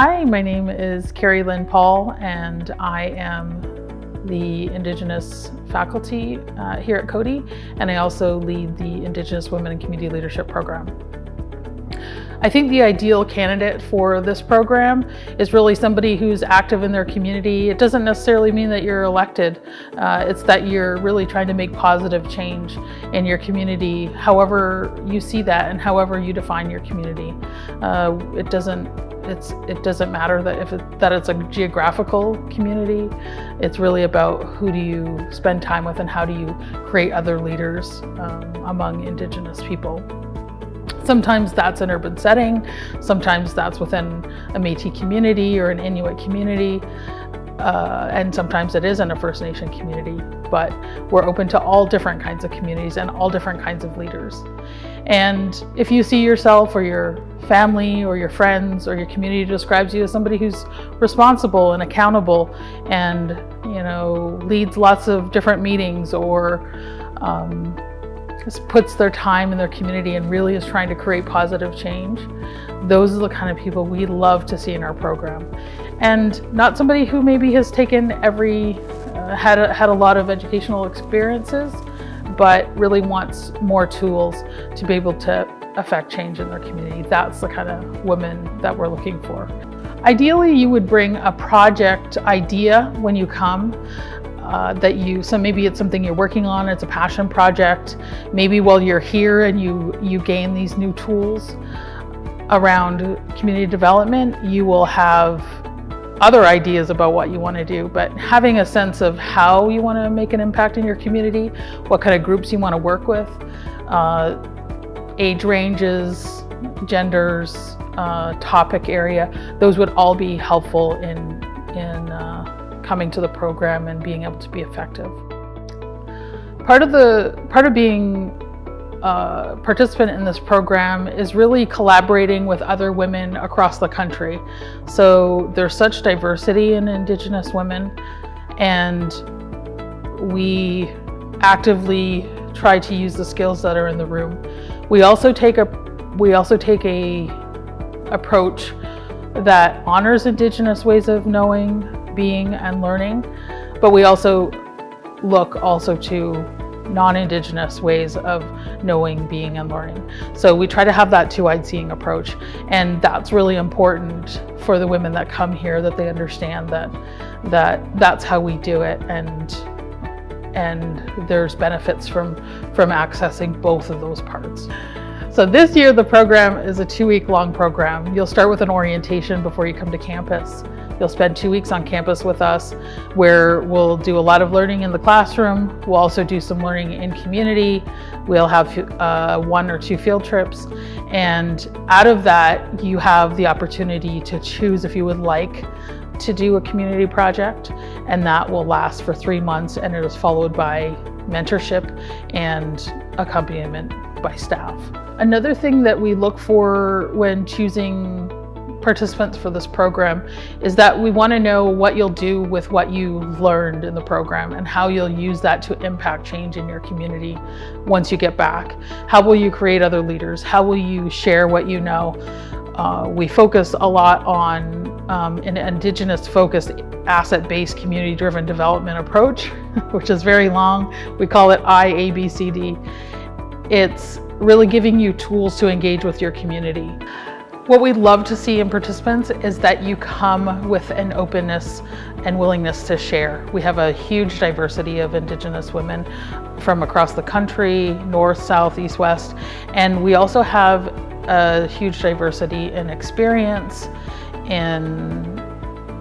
Hi, my name is Karri-Lynn Paul and I am the Indigenous faculty uh, here at Coady and I also lead the Indigenous Women in Community Leadership Program. I think the ideal candidate for this program is really somebody who's active in their community. It doesn't necessarily mean that you're elected. Uh, it's that you're really trying to make positive change in your community, however you see that and however you define your community. Uh, it doesn't it's, it doesn't matter that if it, that it's a geographical community. It's really about who do you spend time with and how do you create other leaders um, among Indigenous people. Sometimes that's an urban setting, sometimes that's within a Métis community or an Inuit community, uh, and sometimes it is in a First Nation community, but we're open to all different kinds of communities and all different kinds of leaders. And if you see yourself or your family or your friends or your community describes you as somebody who's responsible and accountable and, you know, leads lots of different meetings or um, puts their time in their community and really is trying to create positive change, those are the kind of people we love to see in our program. And not somebody who maybe has taken every, uh, had, a, had a lot of educational experiences, but really wants more tools to be able to affect change in their community. That's the kind of women that we're looking for. Ideally, you would bring a project idea when you come uh, that you, so maybe it's something you're working on, it's a passion project. Maybe while you're here and you, you gain these new tools around community development, you will have other ideas about what you want to do, but having a sense of how you want to make an impact in your community, what kind of groups you want to work with, uh, age ranges, genders, uh, topic area, those would all be helpful in, in uh, coming to the program and being able to be effective. Part of the part of being a participant in this program is really collaborating with other women across the country. So there's such diversity in Indigenous women and we actively try to use the skills that are in the room. We also take a we also take a approach that honors Indigenous ways of knowing, being and learning, but we also look also to non-Indigenous ways of knowing, being, and learning. So we try to have that two-eyed seeing approach. And that's really important for the women that come here, that they understand that, that that's how we do it. And, and there's benefits from, from accessing both of those parts. So this year the program is a two-week long program. You'll start with an orientation before you come to campus. You'll spend two weeks on campus with us where we'll do a lot of learning in the classroom. We'll also do some learning in community. We'll have uh, one or two field trips. And out of that, you have the opportunity to choose if you would like to do a community project. And that will last for three months and it is followed by mentorship and accompaniment by staff. Another thing that we look for when choosing participants for this program is that we want to know what you'll do with what you learned in the program and how you'll use that to impact change in your community once you get back. How will you create other leaders? How will you share what you know? Uh, we focus a lot on um, an Indigenous focused asset-based community driven development approach, which is very long. We call it IABCD. It's really giving you tools to engage with your community. What we love to see in participants is that you come with an openness and willingness to share. We have a huge diversity of Indigenous women from across the country, north, south, east, west, and we also have a huge diversity in experience, in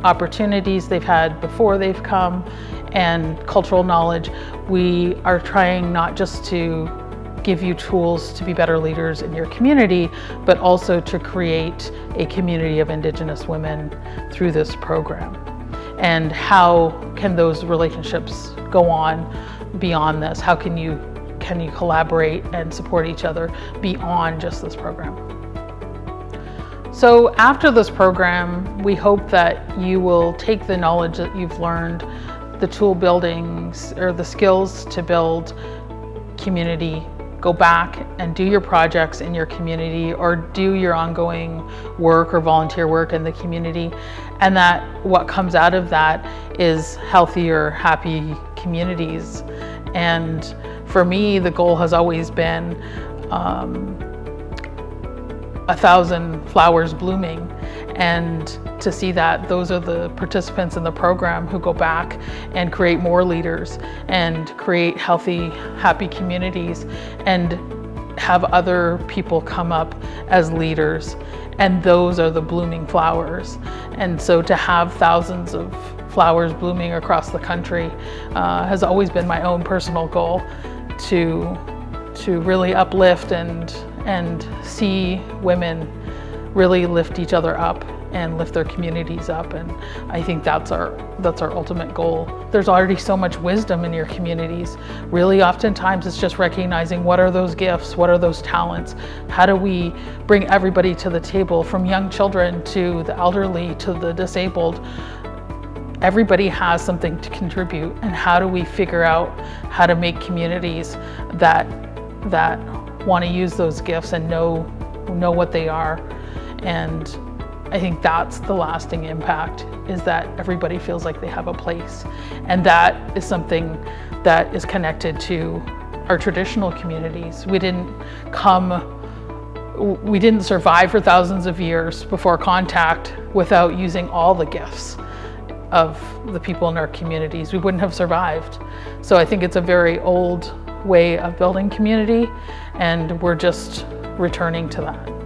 opportunities they've had before they've come, and cultural knowledge. We are trying not just to give you tools to be better leaders in your community, but also to create a community of Indigenous women through this program. And how can those relationships go on beyond this? How can you, can you collaborate and support each other beyond just this program? So after this program, we hope that you will take the knowledge that you've learned, the tool buildings or the skills to build community go back and do your projects in your community or do your ongoing work or volunteer work in the community. And that what comes out of that is healthier happy communities. And for me the goal has always been um, a thousand flowers blooming and to see that those are the participants in the program who go back and create more leaders and create healthy, happy communities and have other people come up as leaders and those are the blooming flowers. And so to have thousands of flowers blooming across the country uh, has always been my own personal goal to, to really uplift and, and see women really lift each other up and lift their communities up and I think that's our that's our ultimate goal. There's already so much wisdom in your communities. Really oftentimes it's just recognizing what are those gifts, what are those talents? How do we bring everybody to the table from young children to the elderly to the disabled? Everybody has something to contribute and how do we figure out how to make communities that that want to use those gifts and know know what they are and I think that's the lasting impact is that everybody feels like they have a place. And that is something that is connected to our traditional communities. We didn't come we didn't survive for thousands of years before contact without using all the gifts of the people in our communities. We wouldn't have survived. So I think it's a very old way of building community and we're just returning to that.